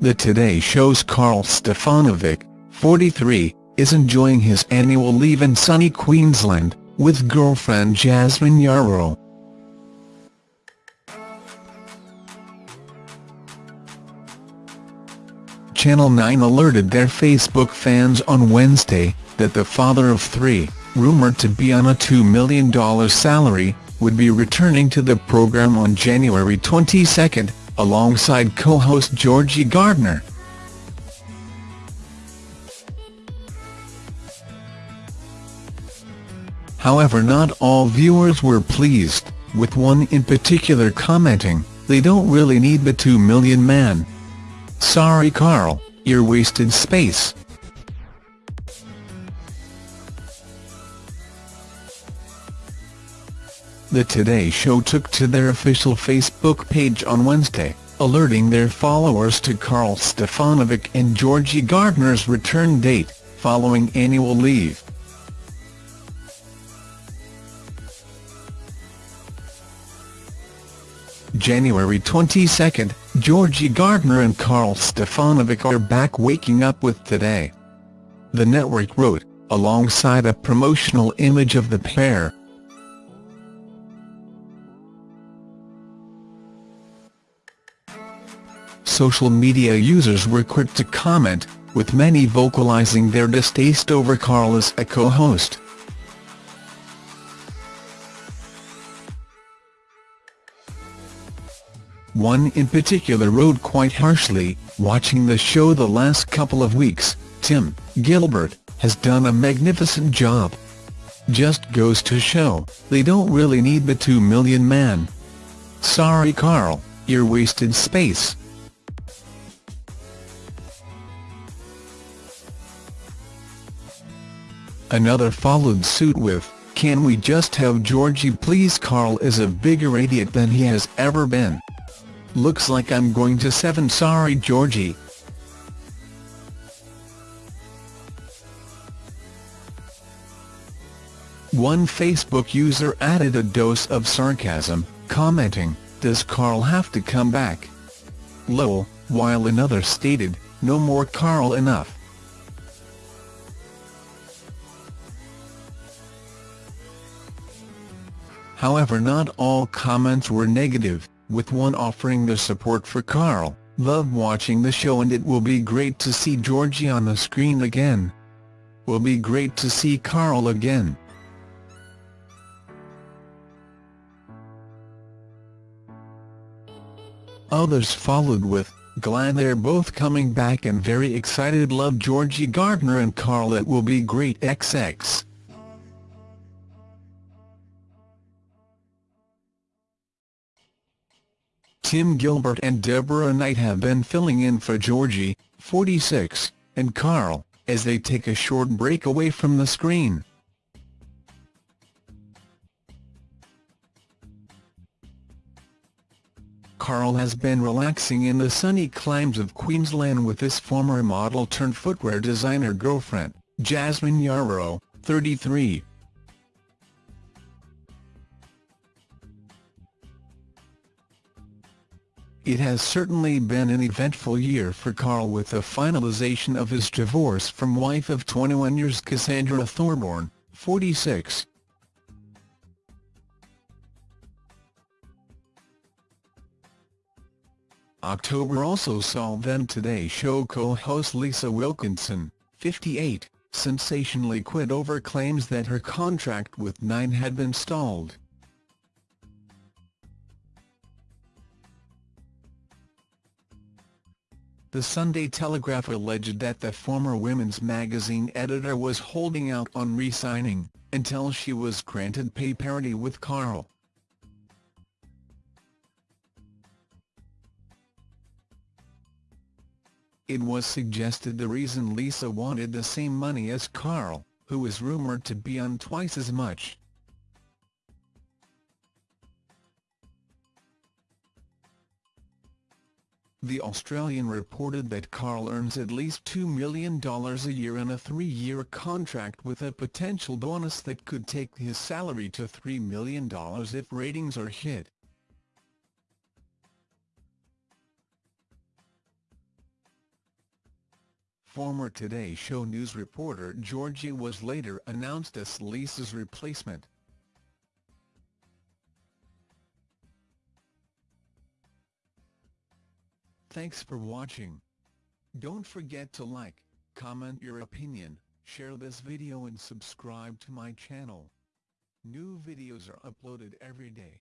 The Today Show's Karl Stefanovic, 43, is enjoying his annual leave in sunny Queensland, with girlfriend Jasmine Yarbrough. Channel 9 alerted their Facebook fans on Wednesday that the father of three, rumoured to be on a $2 million salary, would be returning to the programme on January 22, alongside co-host Georgie Gardner. However not all viewers were pleased, with one in particular commenting, they don't really need the 2 million man. Sorry Karl, you're wasted space. The Today Show took to their official Facebook page on Wednesday, alerting their followers to Karl Stefanovic and Georgie Gardner's return date, following annual leave. January 22, Georgie Gardner and Karl Stefanovic are back waking up with Today. The network wrote, alongside a promotional image of the pair, social media users were quick to comment, with many vocalizing their distaste over Karl as a co-host. One in particular wrote quite harshly, watching the show the last couple of weeks, Tim Gilbert, has done a magnificent job. Just goes to show, they don't really need the 2 million man. Sorry Karl, you're wasted space. Another followed suit with, can we just have Georgie please Karl is a bigger idiot than he has ever been. Looks like I'm going to 7 sorry Georgie. One Facebook user added a dose of sarcasm, commenting, does Karl have to come back? Lol, while another stated, no more Karl enough. However not all comments were negative, with one offering their support for Karl, love watching the show and it will be great to see Georgie on the screen again. Will be great to see Karl again. Others followed with, glad they're both coming back and very excited love Georgie Gardner and Karl it will be great XX. Tim Gilbert and Deborah Knight have been filling in for Georgie, 46, and Karl, as they take a short break away from the screen. Karl has been relaxing in the sunny climes of Queensland with his former model-turned-footwear designer girlfriend, Jasmine Yarrow, 33. It has certainly been an eventful year for Karl with the finalization of his divorce from wife of 21 years Cassandra Thorburn, 46. October also saw then Today Show co-host Lisa Wilkinson, 58, sensationally quit over claims that her contract with Nine had been stalled. The Sunday Telegraph alleged that the former women's magazine editor was holding out on re-signing, until she was granted pay parity with Karl. It was suggested the reason Lisa wanted the same money as Karl, who is rumoured to be on twice as much. The Australian reported that Karl earns at least $2 million a year in a three-year contract with a potential bonus that could take his salary to $3 million if ratings are hit. Former Today Show news reporter Georgie was later announced as Lisa's replacement. Thanks for watching. Don't forget to like, comment your opinion, share this video and subscribe to my channel. New videos are uploaded every day.